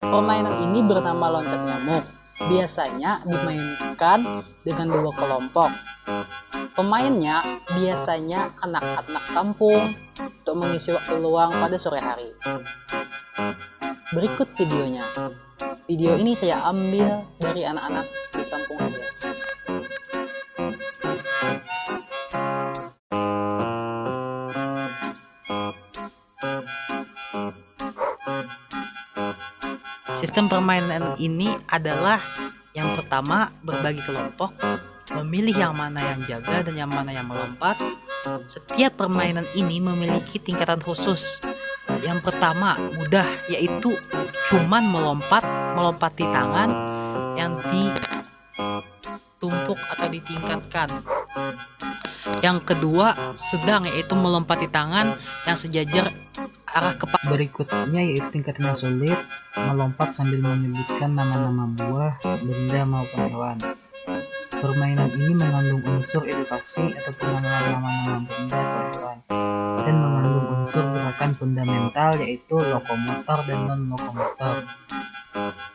Permainan ini bernama loncat nyamuk. Biasanya dimainkan dengan dua kelompok. Pemainnya biasanya anak-anak kampung untuk mengisi waktu luang pada sore hari. Berikut videonya. Video ini saya ambil dari anak-anak di kampung saya. Sistem permainan ini adalah yang pertama berbagi kelompok, memilih yang mana yang jaga dan yang mana yang melompat. Setiap permainan ini memiliki tingkatan khusus. Yang pertama mudah yaitu cuman melompat, melompati tangan yang ditumpuk atau ditingkatkan. Yang kedua sedang yaitu melompati tangan yang sejajar arah kepala. Berikutnya yaitu tingkat yang sulit, melompat sambil menyebutkan nama-nama buah, benda maupun hewan. Permainan ini mengandung unsur edukasi atau pengenalan nama-nama benda atau hewan dan mengandung unsur gerakan fundamental yaitu lokomotor dan non-lokomotor.